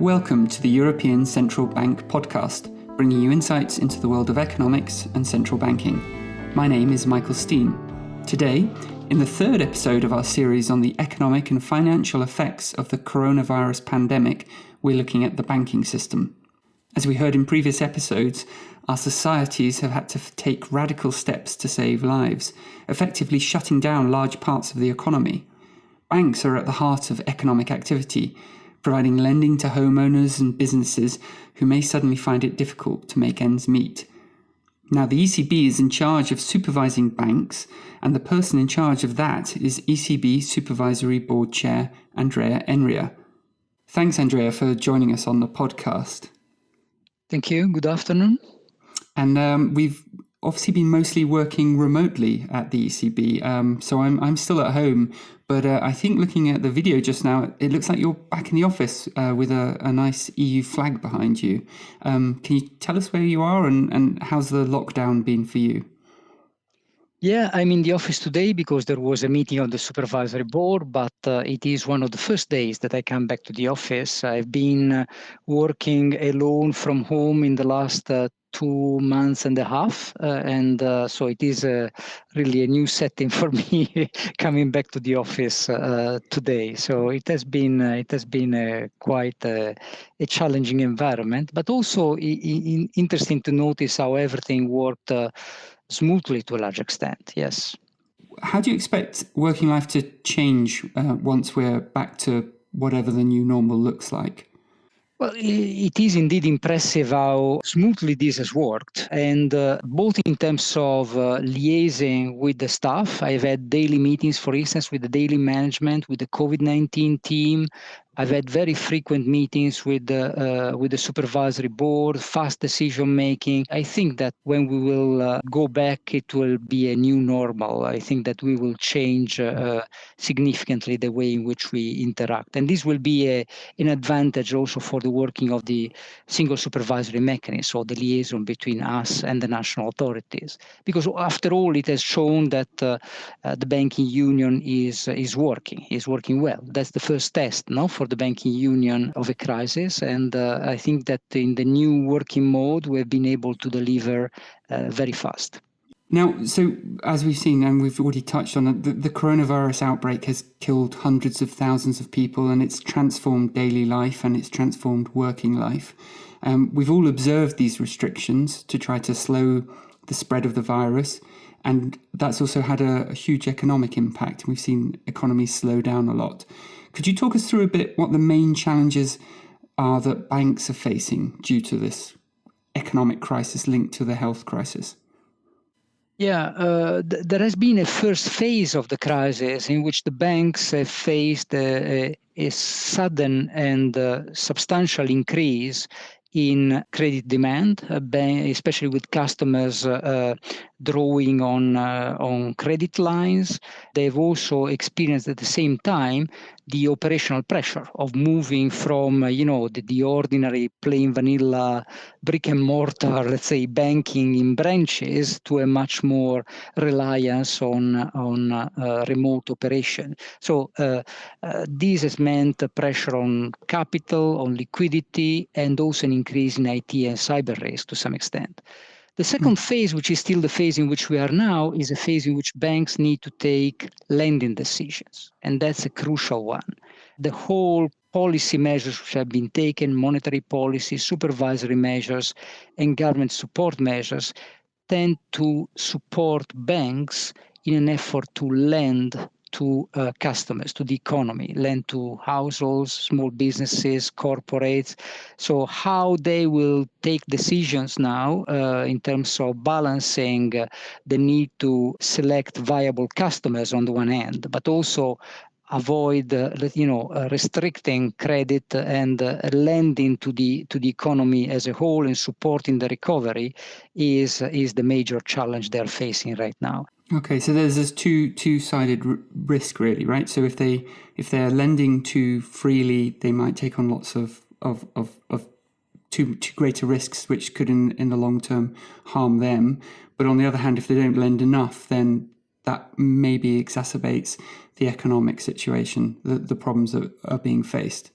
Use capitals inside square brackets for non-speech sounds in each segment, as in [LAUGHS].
Welcome to the European Central Bank podcast, bringing you insights into the world of economics and central banking. My name is Michael Steen. Today, in the third episode of our series on the economic and financial effects of the coronavirus pandemic, we're looking at the banking system. As we heard in previous episodes, our societies have had to take radical steps to save lives, effectively shutting down large parts of the economy. Banks are at the heart of economic activity, providing lending to homeowners and businesses who may suddenly find it difficult to make ends meet. Now, the ECB is in charge of supervising banks, and the person in charge of that is ECB Supervisory Board Chair Andrea Enria. Thanks, Andrea, for joining us on the podcast. Thank you. Good afternoon. And um, we've obviously been mostly working remotely at the ECB. Um, so I'm, I'm still at home. But uh, I think looking at the video just now, it looks like you're back in the office uh, with a, a, nice EU flag behind you. Um, can you tell us where you are and, and how's the lockdown been for you? Yeah, I'm in the office today because there was a meeting of the supervisory board, but uh, it is one of the first days that I come back to the office. I've been uh, working alone from home in the last uh, two months and a half. Uh, and uh, so it is uh, really a new setting [LAUGHS] for me coming back to the office today. So it has been it has been quite a, a, challenging environment, but also interesting to notice how everything worked smoothly to a large extent. Yes. How do you expect working life to change once we're back to whatever the new normal looks like? Well, it is indeed impressive how smoothly this has worked. And uh, both in terms of uh, liaising with the staff, I've had daily meetings, for instance, with the daily management, with the COVID 19 team, I've had very frequent meetings with the uh, with the supervisory board, fast decision making. I think that when we will uh, go back, it will be a new normal. I think that we will change uh, significantly the way in which we interact, and this will be a, an advantage also for the working of the single supervisory mechanism, or the liaison between us and the national authorities. Because after all, it has shown that uh, uh, the banking union is is working, is working well. That's the first test, no for the banking union of a crisis. And uh, I think that in the new working mode, we've been able to deliver uh, very fast. Now, so as we've seen, and we've already touched on it, the, the, coronavirus outbreak has killed hundreds of thousands of people and it's transformed daily life and it's transformed working life. Um, we've all observed these restrictions to try to slow the spread of the virus, and that's also had a, a huge economic impact. We've seen economies slow down a lot. Could you talk us through a bit what the main challenges are that banks are facing due to this economic crisis linked to the health crisis? Yeah, uh, th- there has been a first phase of the crisis in which the banks have faced a, a, a sudden and uh, substantial increase in credit demand, uh, especially with customers uh, uh, drawing on on credit lines. They've also experienced at the same time the operational pressure of moving from you know the, the ordinary plain vanilla brick and mortar, let's say, banking in branches to a much more reliance on on uh, remote operation. So uh, uh, this has meant pressure on capital, on liquidity, and also an increase in IT and cyber risk to some extent. The second phase, which is still the phase in which we are now, is a phase in which banks need to take lending decisions. And that's a crucial one. The whole policy measures which have been taken, monetary policy, supervisory measures, and government support measures, tend to support banks in an effort to lend to uh, customers, to the economy, lend to households, small businesses, corporates. So how they will take decisions now uh, in terms of balancing uh, the need to select viable customers on the one hand, but also avoid uh, you know uh, restricting credit and uh, lending to the to the economy as a whole and supporting the recovery is is the major challenge they're facing right now Okay, so there's this two two sided r- risk really, right? So if they if they're lending too freely, they might take on lots of of of, of too too greater risks, which could in in the long term harm them. But on the other hand, if they don't lend enough, then that maybe exacerbates the economic situation, the, the problems that are being faced.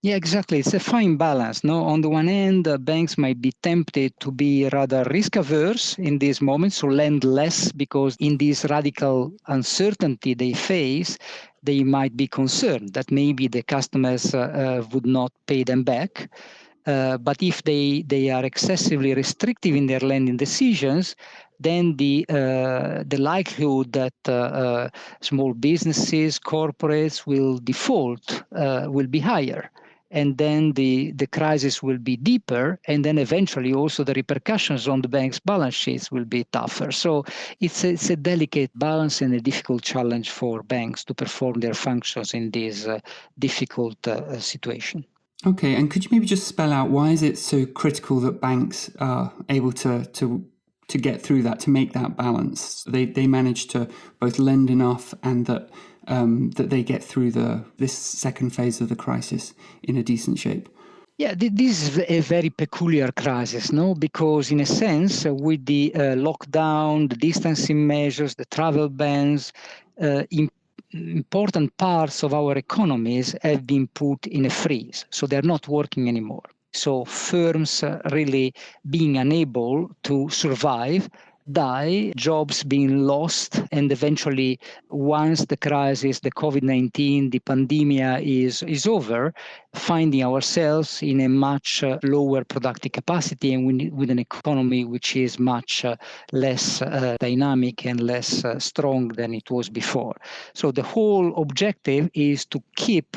Yeah, exactly. It's a fine balance. No, on the one hand, uh, banks might be tempted to be rather risk averse in this moment, so lend less because in this radical uncertainty they face, they might be concerned that maybe the customers uh, uh, would not pay them back. Uh, but if they, they are excessively restrictive in their lending decisions, then the uh, the likelihood that uh, uh small businesses, corporates will default uh, will be higher and then the, the crisis will be deeper, and then eventually also the repercussions on the bank's balance sheets will be tougher. So it's a, it's a delicate balance and a difficult challenge for banks to perform their functions in this uh, difficult uh, situation. Okay, and could you maybe just spell out why is it so critical that banks are able to to to get through that, to make that balance? They they manage to both lend enough and that um, that they get through the this second phase of the crisis in a decent shape? Yeah, this is a very peculiar crisis, no? Because in a sense, uh, with the uh, lockdown, the distancing measures, the travel bans, uh, important parts of our economies have been put in a freeze, so they're not working anymore. So firms uh, really being unable to survive die, jobs being lost, and eventually, once the crisis, the COVID-19, the pandemic is, is over, finding ourselves in a much uh, lower productive capacity and with an economy which is much uh, less uh, dynamic and less uh, strong than it was before. So the whole objective is to keep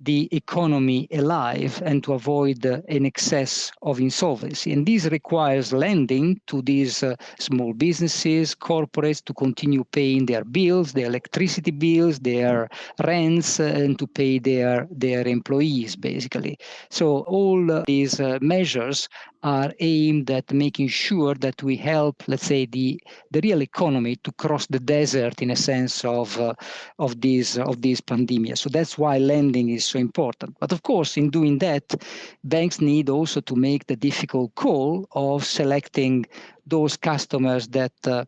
the economy alive and to avoid uh, an excess of insolvency. And this requires lending to these uh, small businesses, corporates to continue paying their bills, their electricity bills, their rents, uh, and to pay their, their employees, basically. So all uh, these uh, measures are aimed at making sure that we help, let's say, the, the real economy to cross the desert in a sense of, uh, of, this, of this pandemic. So that's why lending is so important. But of course, in doing that, banks need also to make the difficult call of selecting those customers that uh,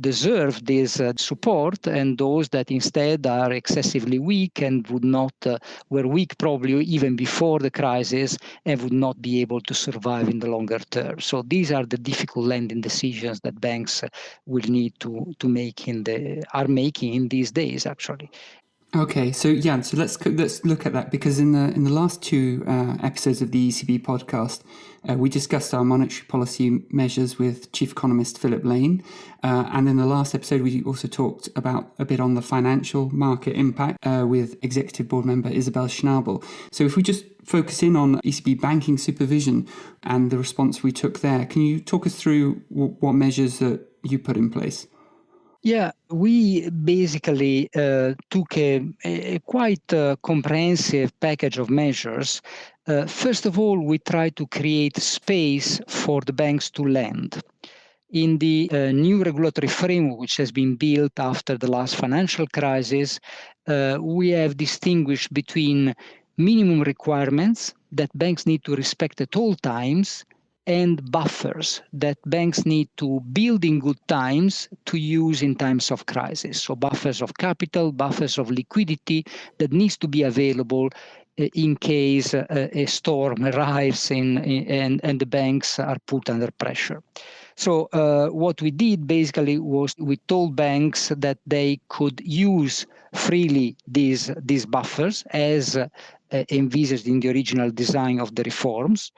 deserve this uh, support and those that instead are excessively weak and would not uh, were weak probably even before the crisis and would not be able to survive in the longer term. So these are the difficult lending decisions that banks will need to to make in the are making in these days actually. Okay, so yeah, so let's let's look at that because in the in the last two uh, episodes of the ECB podcast, uh, we discussed our monetary policy measures with Chief Economist Philip Lane, uh, and in the last episode we also talked about a bit on the financial market impact uh, with Executive Board member Isabel Schnabel. So if we just focus in on ECB banking supervision and the response we took there, can you talk us through what measures that you put in place? Yeah, we basically uh, took a, a quite uh, comprehensive package of measures. Uh, first of all, we tried to create space for the banks to lend. In the uh, new regulatory framework, which has been built after the last financial crisis, uh, we have distinguished between minimum requirements that banks need to respect at all times and buffers that banks need to build in good times to use in times of crisis. So buffers of capital, buffers of liquidity that needs to be available uh, in case uh, a storm arrives in, in, and, and the banks are put under pressure. So uh, what we did basically was we told banks that they could use freely these, these buffers as uh, envisaged in the original design of the reforms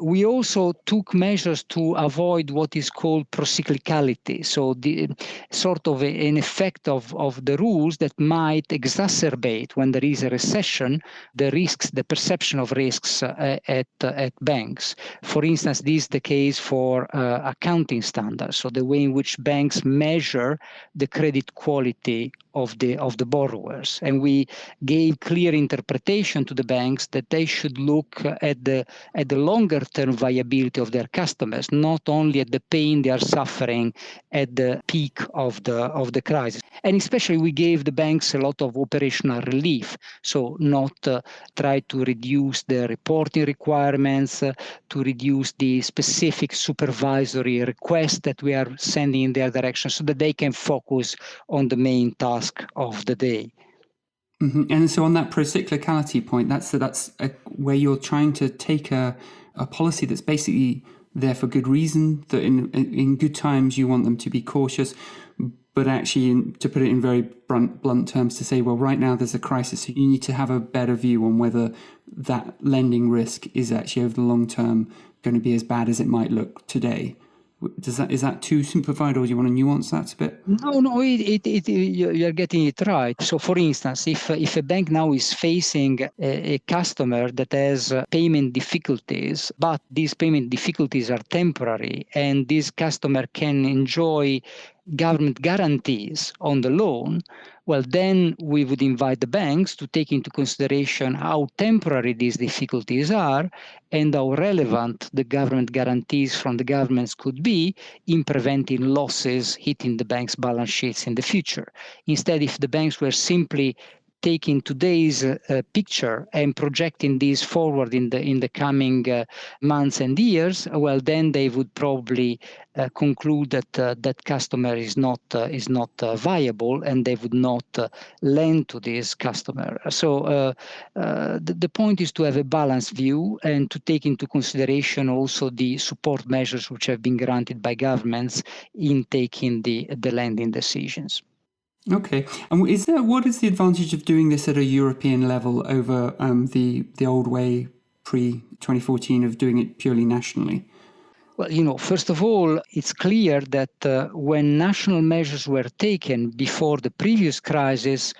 we also took measures to avoid what is called procyclicality, so the sort of a, an effect of, of the rules that might exacerbate when there is a recession the risks, the perception of risks uh, at, at banks. For instance, this is the case for uh, accounting standards, so the way in which banks measure the credit quality of the of the borrowers. And we gave clear interpretation to the banks that they should look at the at the longer term viability of their customers not only at the pain they are suffering at the peak of the of the crisis and especially we gave the banks a lot of operational relief so not uh, try to reduce the reporting requirements uh, to reduce the specific supervisory requests that we are sending in their direction so that they can focus on the main task of the day. Mm-hmm. And so, on that procyclicality point, that's that's a, where you're trying to take a, a policy that's basically there for good reason. That in in good times you want them to be cautious, but actually, in, to put it in very blunt, blunt terms, to say, well, right now there's a crisis, so you need to have a better view on whether that lending risk is actually over the long term going to be as bad as it might look today. Does that is that too simplified, or do you want to nuance that a bit? No, no, it, it, it, you're getting it right. So, for instance, if if a bank now is facing a, a customer that has uh, payment difficulties, but these payment difficulties are temporary, and this customer can enjoy government guarantees on the loan, well, then we would invite the banks to take into consideration how temporary these difficulties are and how relevant the government guarantees from the governments could be in preventing losses hitting the bank's balance sheets in the future. Instead, if the banks were simply taking today's uh, picture and projecting this forward in the in the coming uh, months and years, well, then they would probably uh, conclude that uh, that customer is not uh, is not uh, viable, and they would not lend to this customer. So the, the point is to have a balanced view and to take into consideration also the support measures which have been granted by governments in taking the the lending decisions. Okay, and is there what is the advantage of doing this at a European level over um, the the old way pre 2014 of doing it purely nationally? Well, you know, first of all, it's clear that uh, when national measures were taken before the previous crisis,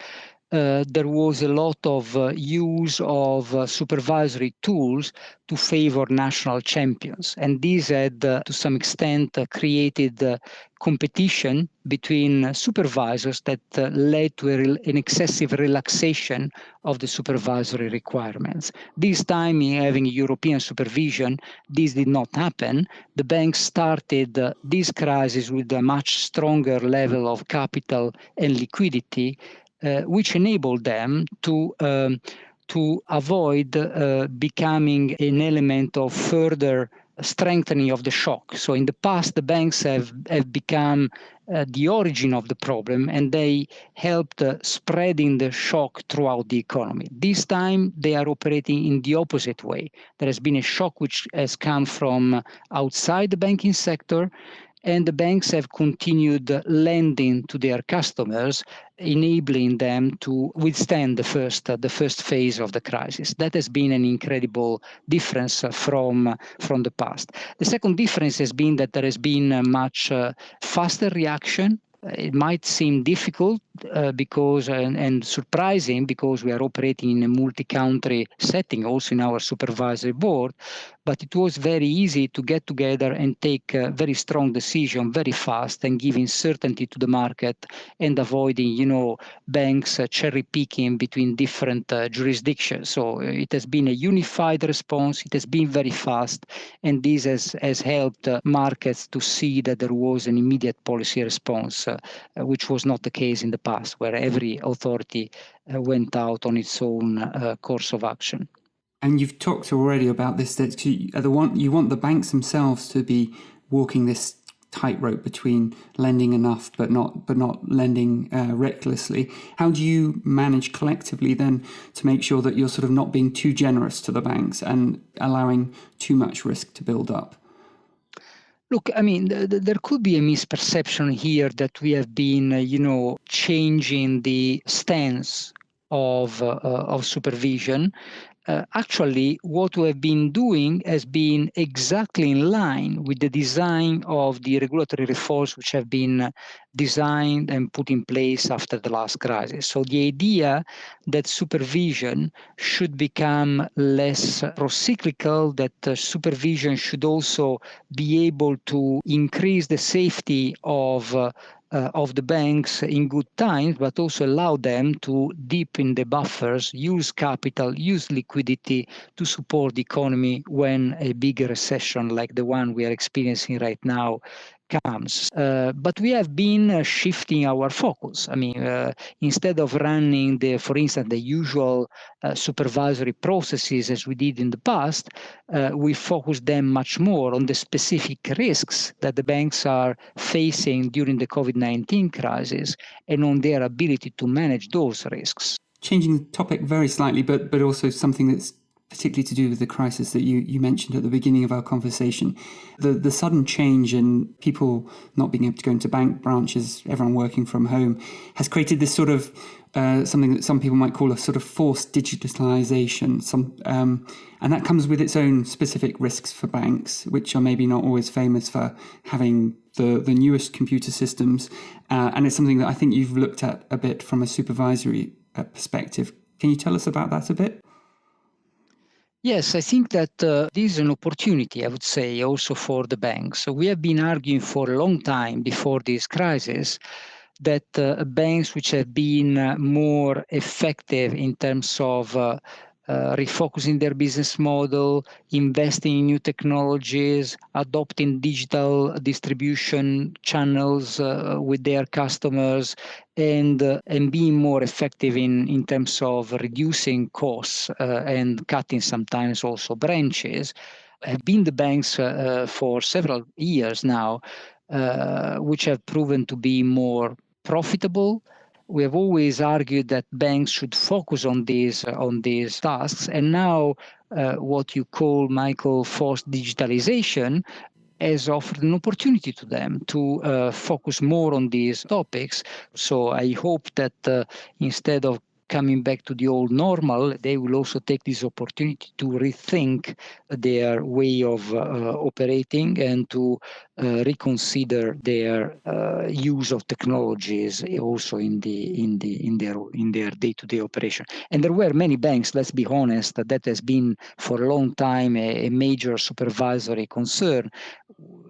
uh, there was a lot of uh, use of uh, supervisory tools to favor national champions. And these had, uh, to some extent, uh, created competition between supervisors that led to an excessive relaxation of the supervisory requirements. This time, having European supervision, this did not happen. The banks started this crisis with a much stronger level of capital and liquidity which enable them to um, to avoid uh, becoming an element of further strengthening of the shock. So in the past, the banks have, have become uh, the origin of the problem and they helped uh, spreading the shock throughout the economy. This time, they are operating in the opposite way. There has been a shock which has come from outside the banking sector and the banks have continued lending to their customers, enabling them to withstand the first uh, the first phase of the crisis. That has been an incredible difference from from the past. The second difference has been that there has been a much uh, faster reaction it might seem difficult uh, because and, and, surprising because we are operating in a multi-country setting also in our supervisory board but it was very easy to get together and take a very strong decision very fast and giving certainty to the market and avoiding you know banks uh, cherry picking between different uh, jurisdictions. So uh, it has been a unified response it has been very fast and this has, has helped uh, markets to see that there was an immediate policy response uh, which was not the case in the past where every authority uh, went out on its own course of action and you've talked already about this that you, the one, you want the banks themselves to be walking this tightrope between lending enough but not but not lending uh, recklessly. How do you manage collectively then to make sure that you're sort of not being too generous to the banks and allowing too much risk to build up? Look, I mean, th th there could be a misperception here that we have been, uh, you know, changing the stance of uh, of supervision uh, actually what we have been doing has been exactly in line with the design of the regulatory reforms which have been designed and put in place after the last crisis. So the idea that supervision should become less procyclical, that uh, supervision should also be able to increase the safety of uh, uh, of the banks in good times, but also allow them to deepen the buffers, use capital, use liquidity to support the economy when a big recession like the one we are experiencing right now comes. Uh, but we have been uh, shifting our focus. I mean, uh, instead of running the, for instance, the usual uh, supervisory processes as we did in the past, uh, we focus them much more on the specific risks that the banks are facing during the COVID-19 crisis and on their ability to manage those risks. changing the topic very slightly, but but also something that's particularly to do with the crisis that you, you mentioned at the beginning of our conversation. The the sudden change in people not being able to go into bank branches, everyone working from home, has created this sort of uh, something that some people might call a sort of forced digitalization. Some, um, and that comes with its own specific risks for banks, which are maybe not always famous for having the, the newest computer systems. Uh, and it's something that I think you've looked at a bit from a supervisory uh, perspective. Can you tell us about that a bit? Yes, I think that uh, this is an opportunity, I would say, also for the banks. So we have been arguing for a long time before this crisis that uh, banks which have been uh, more effective in terms of uh, refocusing their business model, investing in new technologies, adopting digital distribution channels uh, with their customers, and uh, and being more effective in in terms of reducing costs uh, and cutting sometimes also branches, have been the banks uh, uh, for several years now, which have proven to be more profitable we have always argued that banks should focus on these on these tasks. And now uh, what you call michael forced digitalization has offered an opportunity to them to uh, focus more on these topics. So i hope that uh, instead of coming back to the old normal, they will also take this opportunity to rethink their way of uh, operating and to uh, reconsider their uh, use of technologies also in the in the in their in their day-to-day operation. And there were many banks, let's be honest, that has been for a long time a, a major supervisory concern.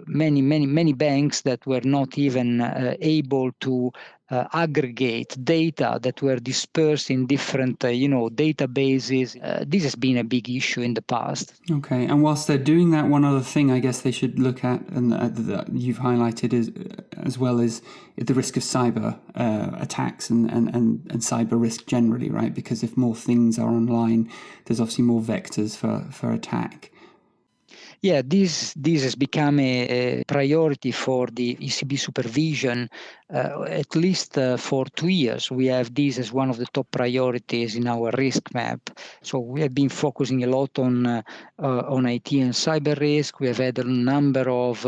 Many many many banks that were not even uh, able to uh, aggregate data that were dispersed in different, uh, you know, databases. Uh, this has been a big issue in the past. Okay, and whilst they're doing that, one other thing I guess they should look at, and that you've highlighted is, as well as the risk of cyber uh, attacks and, and, and, and cyber risk generally, right? Because if more things are online, there's obviously more vectors for, for attack. Yeah, this this has become a, a priority for the ECB supervision uh, at least uh, for two years. We have this as one of the top priorities in our risk map. So we have been focusing a lot on uh, on IT and cyber risk. We have had a number of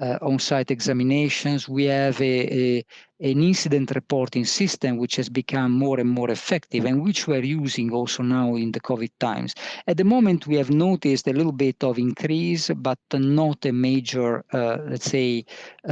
on-site examinations. We have a, a an incident reporting system which has become more and more effective and which we're using also now in the COVID times. At the moment, we have noticed a little bit of increase, but not a major, uh, let's say,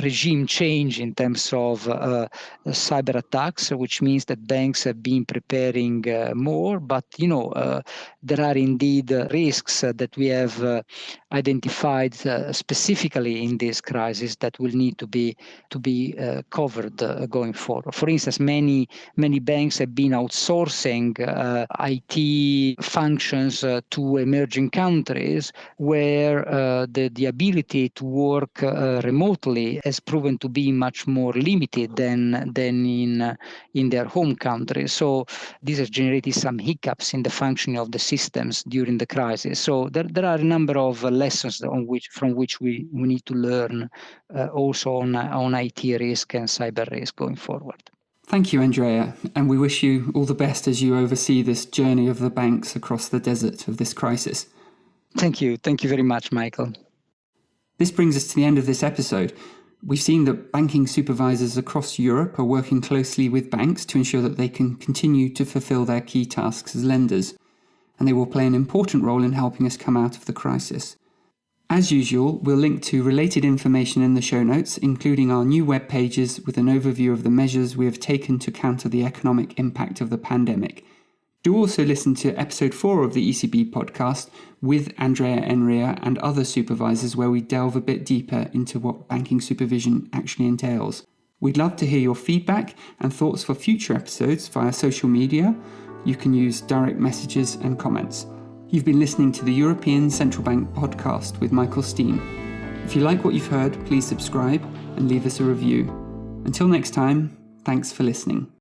regime change in terms of uh, cyber attacks, which means that banks have been preparing uh, more. But you know, uh, there are indeed risks that we have identified specifically in this crisis that will need to be to be covered Uh, going forward. For instance, many many banks have been outsourcing uh, IT functions uh, to emerging countries where the the ability to work remotely has proven to be much more limited than than in in their home country. So this has generated some hiccups in the functioning of the systems during the crisis. So there, there are a number of lessons on which from which we, we need to learn uh, also on on IT risk and cyber risk going forward. Thank you, Andrea, and we wish you all the best as you oversee this journey of the banks across the desert of this crisis. Thank you. Thank you very much, Michael. This brings us to the end of this episode. We've seen that banking supervisors across Europe are working closely with banks to ensure that they can continue to fulfill their key tasks as lenders, and they will play an important role in helping us come out of the crisis. As usual, we'll link to related information in the show notes, including our new web pages with an overview of the measures we have taken to counter the economic impact of the pandemic do also listen to episode 4 of the ECB podcast with Andrea Enria and other supervisors, where we delve a bit deeper into what banking supervision actually entails. We'd love to hear your feedback and thoughts for future episodes via social media. You can use direct messages and comments. You've been listening to the European Central Bank podcast with Michael Steen. If you like what you've heard, please subscribe and leave us a review. Until next time, thanks for listening.